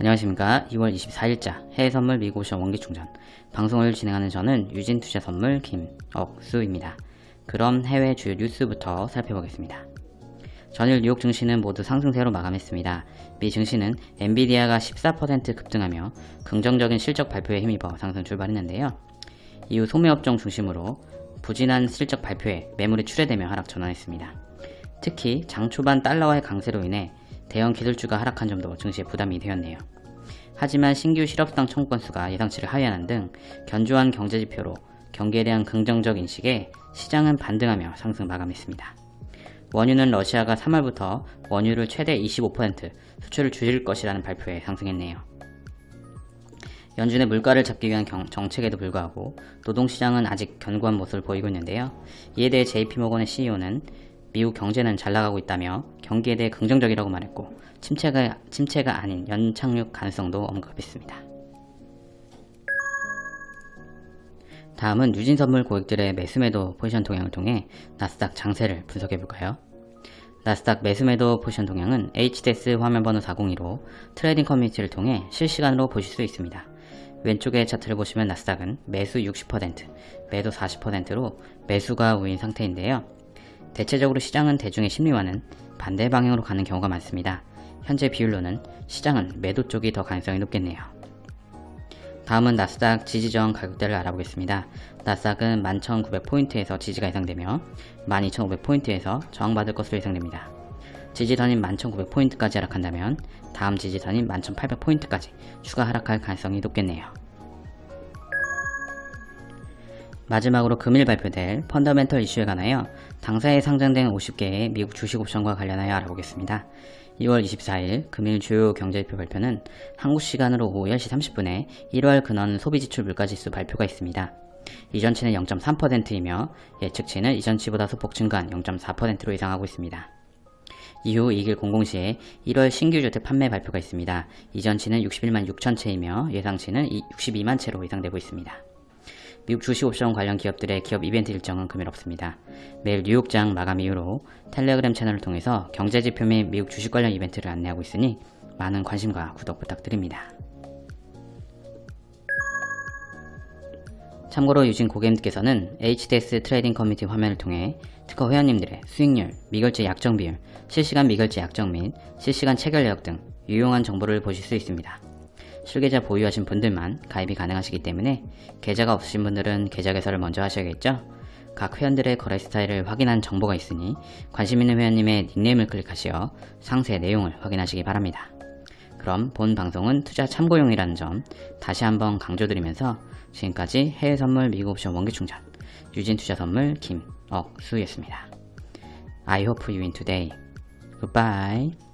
안녕하십니까 2월 24일자 해외선물 미국오션 원기충전 방송을 진행하는 저는 유진투자선물 김억수입니다. 그럼 해외 주요 뉴스부터 살펴보겠습니다. 전일 뉴욕 증시는 모두 상승세로 마감했습니다. 미 증시는 엔비디아가 14% 급등하며 긍정적인 실적 발표에 힘입어 상승 출발했는데요. 이후 소매업종 중심으로 부진한 실적 발표에 매물이 출회되며 하락 전환했습니다. 특히 장 초반 달러와의 강세로 인해 대형 기술주가 하락한 점도 증시에 부담이 되었네요. 하지만 신규 실업수당 청구 건수가 예상치를 하회하는 등 견조한 경제지표로 경기에 대한 긍정적 인식에 시장은 반등하며 상승 마감했습니다. 원유는 러시아가 3월부터 원유를 최대 25% 수출을 줄일 것이라는 발표에 상승했네요. 연준의 물가를 잡기 위한 경, 정책에도 불구하고 노동시장은 아직 견고한 모습을 보이고 있는데요. 이에 대해 JP모건의 CEO는 미국 경제는 잘 나가고 있다며 경기에 대해 긍정적이라고 말했고 침체가, 침체가 아닌 연착륙 가능성도 언급했습니다. 다음은 유진선물 고객들의 매수매도 포지션 동향을 통해 나스닥 장세를 분석해볼까요? 나스닥 매수매도 포지션 동향은 HDS 화면번호 402로 trading community를 통해 실시간으로 보실 수 있습니다. 왼쪽의 차트를 보시면 나스닥은 매수 60%, 매도 40%로 매수가 우인 상태인데요. 대체적으로 시장은 대중의 심리와는 반대 방향으로 가는 경우가 많습니다. 현재 비율로는 시장은 매도 쪽이 더 가능성이 높겠네요. 다음은 나스닥 지지저항 가격대를 알아보겠습니다. 나스닥은 11,900포인트에서 지지가 예상되며 12,500포인트에서 저항받을 것으로 예상됩니다. 지지선인 11,900포인트까지 하락한다면 다음 지지선인 11,800포인트까지 추가 하락할 가능성이 높겠네요. 마지막으로 금일 발표될 펀더멘털 이슈에 관하여 당사에 상장된 50개의 미국 주식 옵션과 관련하여 알아보겠습니다. 2월 24일 금일 주요 경제지표 발표는 한국 시간으로 오후 10시 30분에 1월 근원 소비지출 물가지수 발표가 있습니다. 이전치는 0.3%이며 예측치는 이전치보다 소폭 증가한 0.4%로 예상하고 있습니다. 이후 2일 00시에 1월 신규 주택 판매 발표가 있습니다. 이전치는 61만 6천 채이며 예상치는 62만 채로 예상되고 있습니다. 미국 주식 옵션 관련 기업들의 기업 이벤트 일정은 금일 없습니다. 매일 뉴욕장 마감 이후로 텔레그램 채널을 통해서 경제지표 및 미국 주식 관련 이벤트를 안내하고 있으니 많은 관심과 구독 부탁드립니다. 참고로 유진 고객님께서는 HDS trading community 화면을 통해 특허 회원님들의 수익률, 미결제 약정 비율, 실시간 미결제 약정 및 실시간 체결 내역 등 유용한 정보를 보실 수 있습니다. 실계좌 보유하신 분들만 가입이 가능하시기 때문에 계좌가 없으신 분들은 계좌 개설을 먼저 하셔야겠죠? 각 회원들의 거래 스타일을 확인한 정보가 있으니 관심 있는 회원님의 닉네임을 클릭하시어 상세 내용을 확인하시기 바랍니다. 그럼 본 방송은 투자 참고용이라는 점 다시 한번 강조드리면서 지금까지 해외 선물 미국 옵션 원기 충전 유진 투자 선물 김억수였습니다. I hope you win today. Goodbye.